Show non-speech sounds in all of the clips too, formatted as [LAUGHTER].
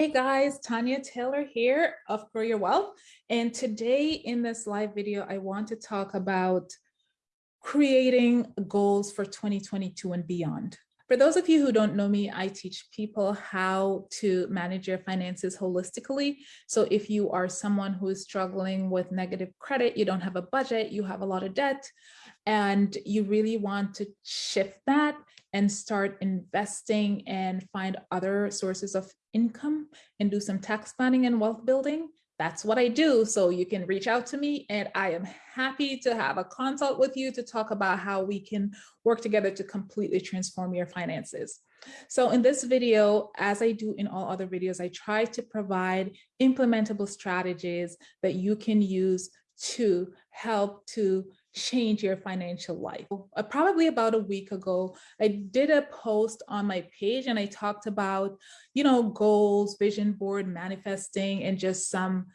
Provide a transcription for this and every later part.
Hey guys, Tanya Taylor here of Grow Your Wealth. And today in this live video, I want to talk about creating goals for 2022 and beyond. For those of you who don't know me, I teach people how to manage your finances holistically. So if you are someone who is struggling with negative credit, you don't have a budget, you have a lot of debt, and you really want to shift that and start investing and find other sources of income and do some tax planning and wealth building, that's what I do. So you can reach out to me and I am happy to have a consult with you to talk about how we can work together to completely transform your finances. So in this video, as I do in all other videos, I try to provide implementable strategies that you can use to help to change your financial life. Uh, probably about a week ago, I did a post on my page and I talked about, you know, goals, vision board, manifesting, and just some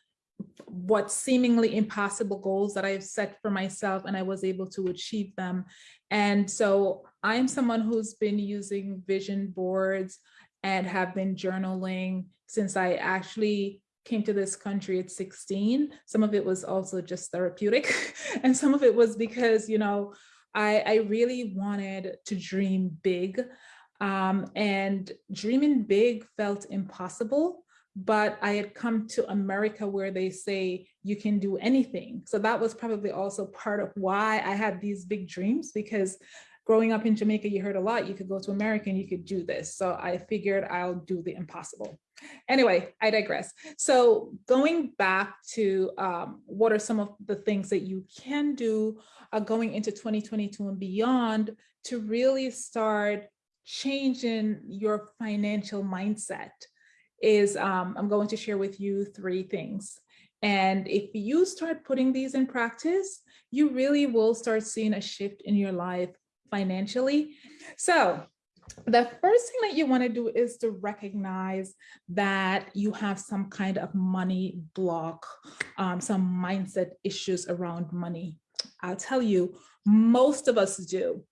what seemingly impossible goals that I've set for myself and I was able to achieve them. And so I'm someone who's been using vision boards and have been journaling since I actually came to this country at 16. Some of it was also just therapeutic. [LAUGHS] and some of it was because, you know, I, I really wanted to dream big. Um, and dreaming big felt impossible but I had come to America where they say you can do anything. So that was probably also part of why I had these big dreams because growing up in Jamaica, you heard a lot, you could go to America and you could do this. So I figured I'll do the impossible. Anyway, I digress. So going back to um, what are some of the things that you can do uh, going into 2022 and beyond to really start changing your financial mindset is um, I'm going to share with you three things. And if you start putting these in practice, you really will start seeing a shift in your life financially. So the first thing that you want to do is to recognize that you have some kind of money block, um, some mindset issues around money. I'll tell you, most of us do.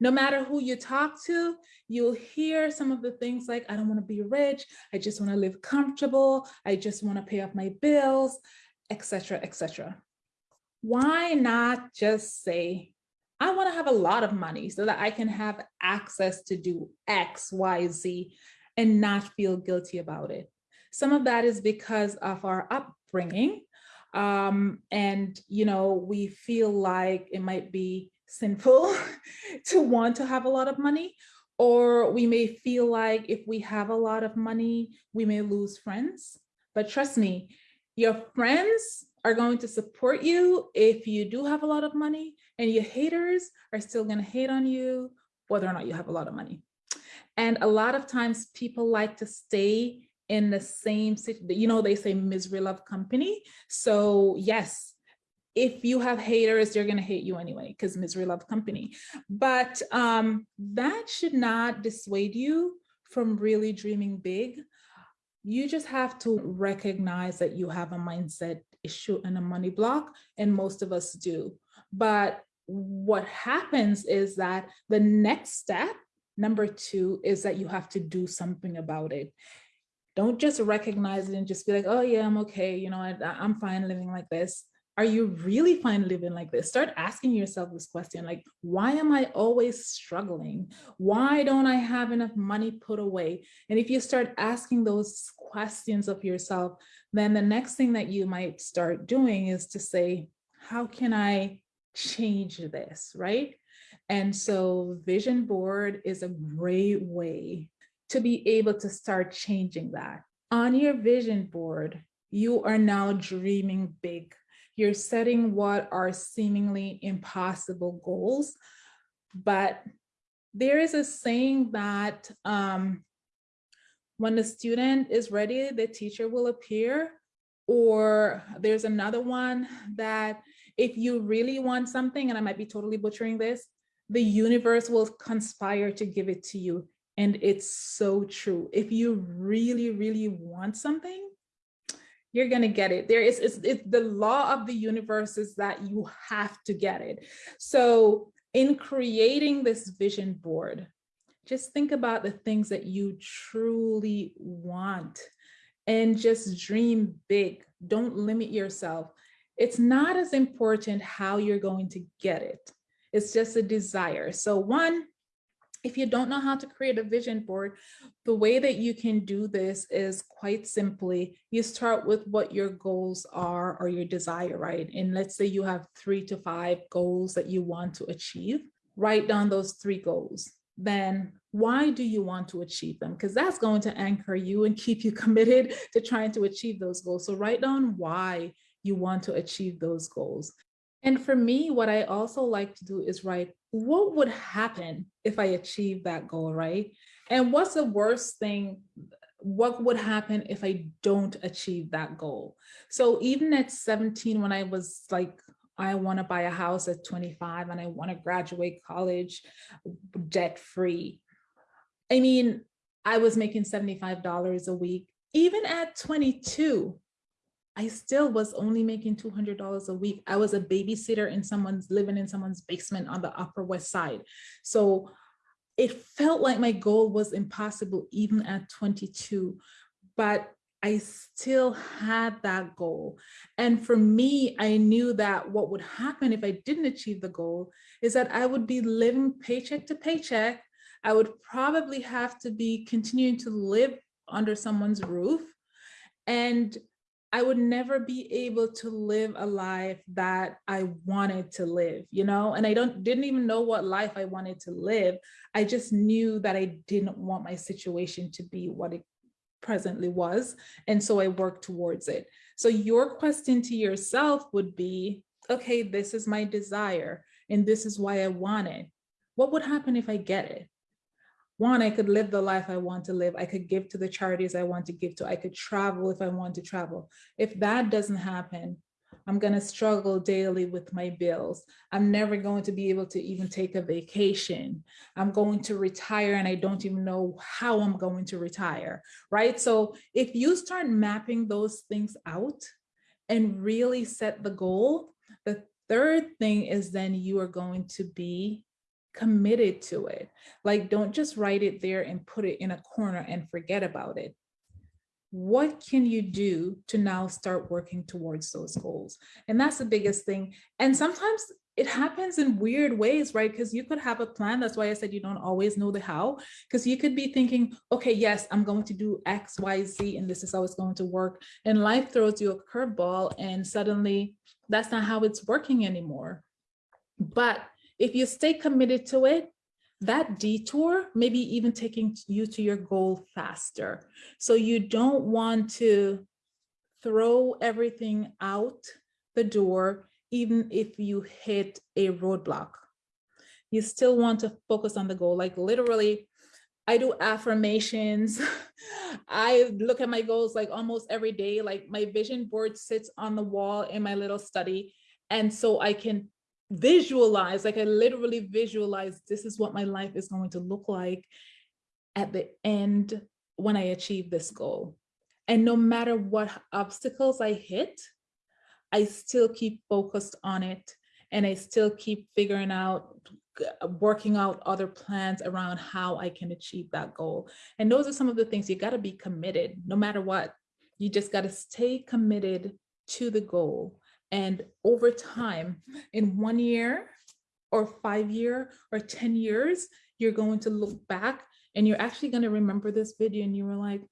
No matter who you talk to, you'll hear some of the things like, I don't want to be rich. I just want to live comfortable. I just want to pay off my bills, etc., etc. Why not just say, I want to have a lot of money so that I can have access to do X, Y, Z and not feel guilty about it. Some of that is because of our upbringing. Um, and, you know, we feel like it might be sinful [LAUGHS] to want to have a lot of money, or we may feel like if we have a lot of money, we may lose friends. But trust me, your friends are going to support you if you do have a lot of money and your haters are still going to hate on you whether or not you have a lot of money. And a lot of times people like to stay in the same, city. you know, they say misery love company. So yes, if you have haters, they're going to hate you anyway because misery love company. But um, that should not dissuade you from really dreaming big. You just have to recognize that you have a mindset issue and a money block, and most of us do. But what happens is that the next step, number two, is that you have to do something about it. Don't just recognize it and just be like, oh yeah, I'm okay. You know, I, I'm fine living like this are you really fine living like this? Start asking yourself this question, like, why am I always struggling? Why don't I have enough money put away? And if you start asking those questions of yourself, then the next thing that you might start doing is to say, how can I change this, right? And so vision board is a great way to be able to start changing that. On your vision board, you are now dreaming big you're setting what are seemingly impossible goals. But there is a saying that um, when the student is ready, the teacher will appear. Or there's another one that if you really want something, and I might be totally butchering this, the universe will conspire to give it to you. And it's so true. If you really, really want something, you're going to get it. There is it's, it's the law of the universe is that you have to get it. So in creating this vision board, just think about the things that you truly want. and just dream big. Don't limit yourself. It's not as important how you're going to get it. It's just a desire. So one, if you don't know how to create a vision board, the way that you can do this is quite simply, you start with what your goals are or your desire, right? And let's say you have three to five goals that you want to achieve, write down those three goals. Then why do you want to achieve them? Because that's going to anchor you and keep you [LAUGHS] committed to trying to achieve those goals. So write down why you want to achieve those goals. And for me, what I also like to do is write, what would happen if I achieve that goal, right? And what's the worst thing, what would happen if I don't achieve that goal? So even at 17, when I was like, I want to buy a house at 25 and I want to graduate college debt free. I mean, I was making $75 a week. Even at 22, I still was only making $200 a week. I was a babysitter in someone's living in someone's basement on the Upper West Side. So it felt like my goal was impossible even at 22, but I still had that goal. And for me, I knew that what would happen if I didn't achieve the goal is that I would be living paycheck to paycheck. I would probably have to be continuing to live under someone's roof. And I would never be able to live a life that I wanted to live, you know, and I don't didn't even know what life I wanted to live. I just knew that I didn't want my situation to be what it presently was. And so I worked towards it. So your question to yourself would be, okay, this is my desire and this is why I want it. What would happen if I get it? One, I could live the life I want to live. I could give to the charities I want to give to. I could travel if I want to travel. If that doesn't happen, I'm going to struggle daily with my bills. I'm never going to be able to even take a vacation. I'm going to retire and I don't even know how I'm going to retire, right? So if you start mapping those things out and really set the goal, the third thing is then you are going to be committed to it. Like, don't just write it there and put it in a corner and forget about it. What can you do to now start working towards those goals? And that's the biggest thing. And sometimes it happens in weird ways, right? Because you could have a plan. That's why I said you don't always know the how, because you could be thinking, okay, yes, I'm going to do X, Y, Z, and this is how it's going to work. And life throws you a curveball and suddenly that's not how it's working anymore. But if you stay committed to it, that detour maybe even taking you to your goal faster. So you don't want to throw everything out the door, even if you hit a roadblock. You still want to focus on the goal. Like literally, I do affirmations. [LAUGHS] I look at my goals like almost every day. Like my vision board sits on the wall in my little study. And so I can visualize, like I literally visualize this is what my life is going to look like at the end when I achieve this goal. And no matter what obstacles I hit, I still keep focused on it and I still keep figuring out, working out other plans around how I can achieve that goal. And those are some of the things you got to be committed no matter what. You just got to stay committed to the goal and over time, in one year or five year or 10 years, you're going to look back and you're actually going to remember this video and you were like,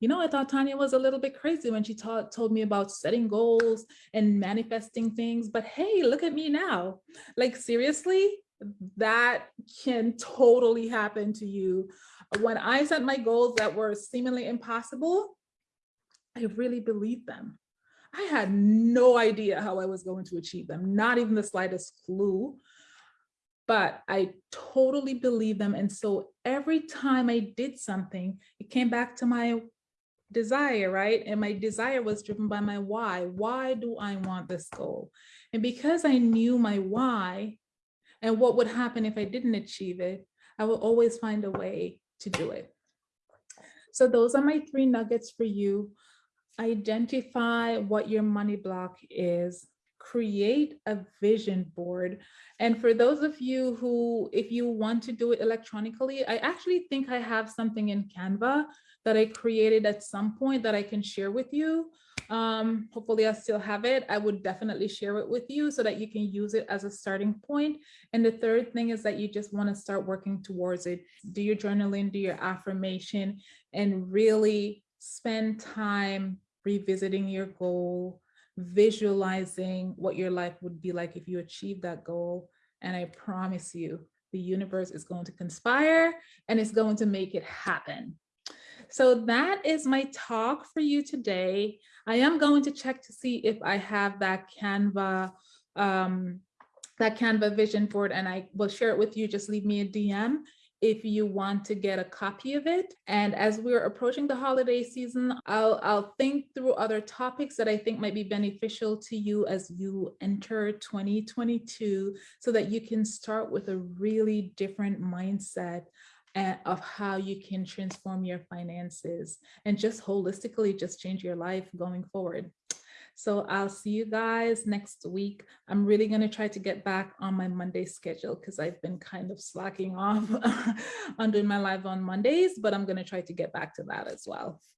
you know, I thought Tanya was a little bit crazy when she taught, told me about setting goals and manifesting things, but hey, look at me now. Like seriously, that can totally happen to you. When I set my goals that were seemingly impossible, I really believed them. I had no idea how I was going to achieve them, not even the slightest clue, but I totally believed them. And so every time I did something, it came back to my desire, right? And my desire was driven by my why. Why do I want this goal? And because I knew my why and what would happen if I didn't achieve it, I will always find a way to do it. So those are my three nuggets for you identify what your money block is, create a vision board. And for those of you who, if you want to do it electronically, I actually think I have something in Canva that I created at some point that I can share with you. Um, hopefully I still have it. I would definitely share it with you so that you can use it as a starting point. And the third thing is that you just want to start working towards it. Do your journaling, do your affirmation, and really spend time revisiting your goal, visualizing what your life would be like if you achieve that goal. And I promise you, the universe is going to conspire and it's going to make it happen. So that is my talk for you today. I am going to check to see if I have that Canva, um, that Canva vision board and I will share it with you. Just leave me a DM if you want to get a copy of it. And as we're approaching the holiday season, I'll, I'll think through other topics that I think might be beneficial to you as you enter 2022 so that you can start with a really different mindset eh, of how you can transform your finances and just holistically just change your life going forward. So I'll see you guys next week. I'm really going to try to get back on my Monday schedule because I've been kind of slacking [LAUGHS] off on doing my live on Mondays, but I'm going to try to get back to that as well.